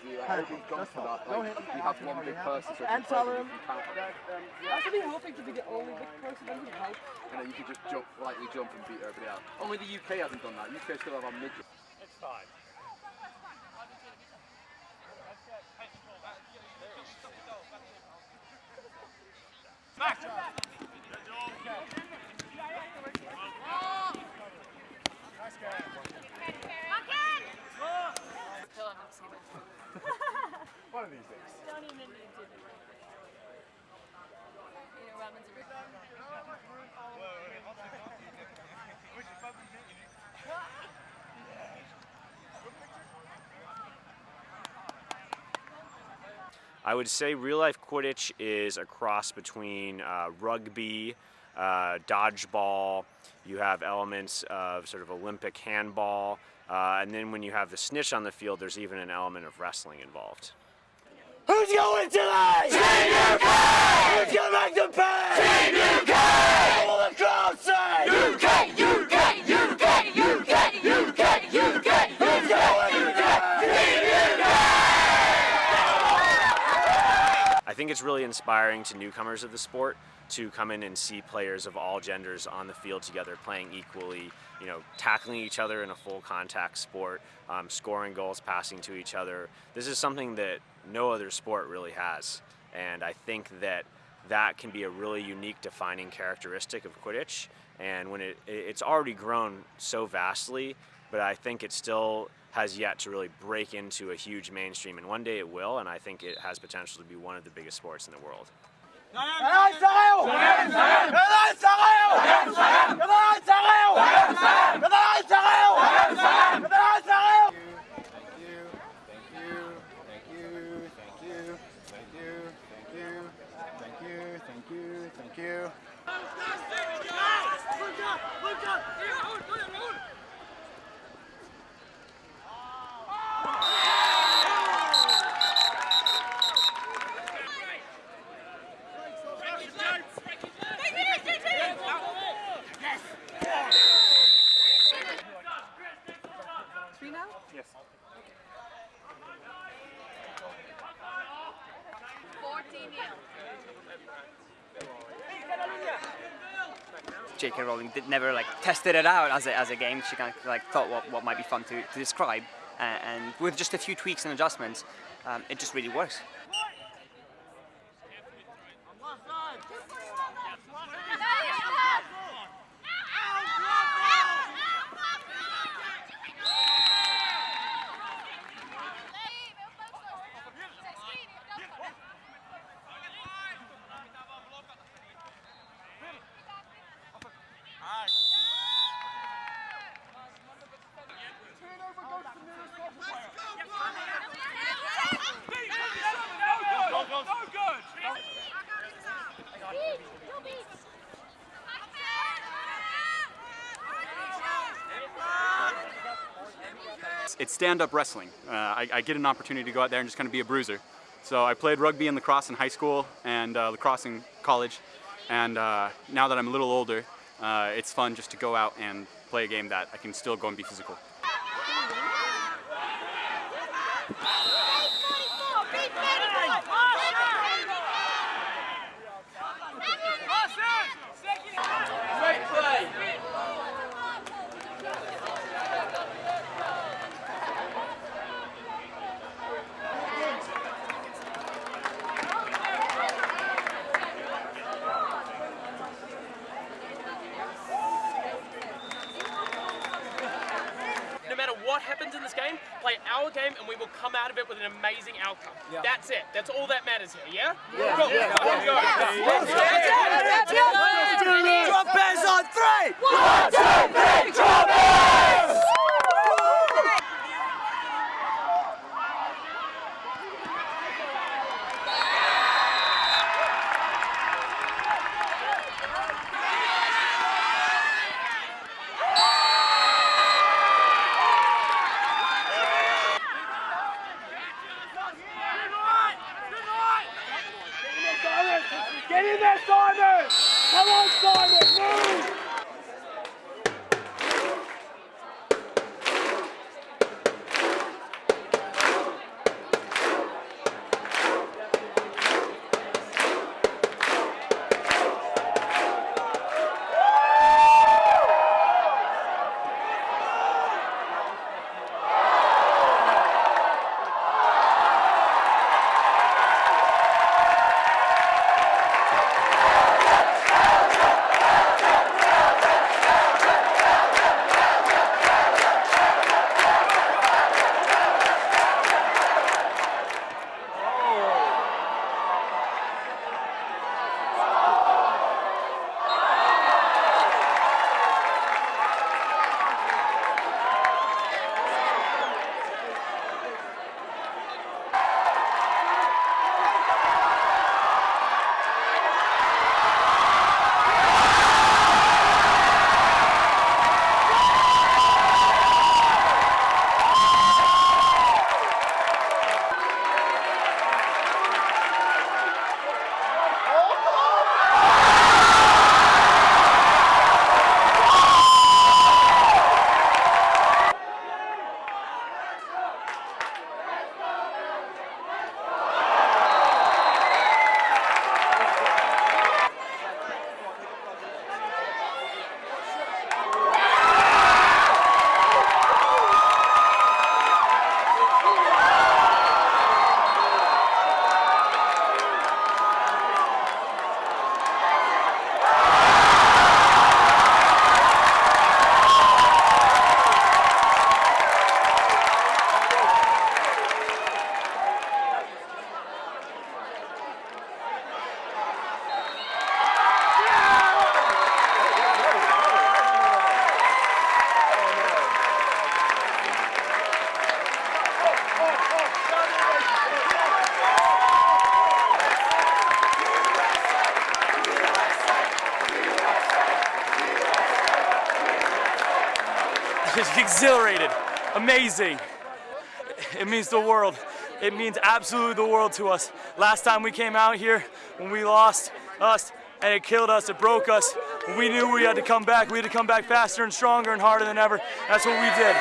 the like, everything's gone for that. Like, ahead. you have one big person, so And you tell play, him you can't. that um, I was really hoping to be the only big person that would help. And then you can just jump, lightly jump and beat everybody else. Only the UK hasn't done that. UK still have our midget. It's fine. One of these days. Don't even need to. You know, Robin's a I would say real life Quidditch is a cross between uh, rugby, uh, dodgeball, you have elements of sort of Olympic handball, uh, and then when you have the snitch on the field, there's even an element of wrestling involved. Who's going tonight? Team UK! Who's gonna make the pay? Team UK! What will the crowd say? UK! UK! UK! UK! UK! UK! Who's going UK? Team I think it's really inspiring to newcomers of the sport to come in and see players of all genders on the field together playing equally, you know, tackling each other in a full contact sport, um, scoring goals, passing to each other. This is something that no other sport really has. And I think that that can be a really unique defining characteristic of Quidditch. And when it, it's already grown so vastly, but I think it still has yet to really break into a huge mainstream. And one day it will, and I think it has potential to be one of the biggest sports in the world. Three now? Yes. 14 nil. J.K. Rowling did never like tested it out as a, as a game. She kind of like thought what, what might be fun to, to describe, uh, and with just a few tweaks and adjustments, um, it just really works. It's stand-up wrestling. Uh, I, I, get an opportunity to go out there and just kind of be a bruiser. So I played rugby and lacrosse in high school and uh, lacrosse in college. And uh, now that I'm a little older, uh, it's fun just to go out and play a game that I can still go and be physical. Great play! No matter what happens in this game, play our game and we will come out of it with an amazing outcome. That's it. That's all that matters here, yeah? Yeah. Cool. Yeah. Let's go. Trumpets on three! One, two, three, trumpets! Exhilarated, amazing. It means the world. It means absolutely the world to us. Last time we came out here, when we lost us, and it killed us, it broke us, we knew we had to come back. We had to come back faster and stronger and harder than ever. That's what we did.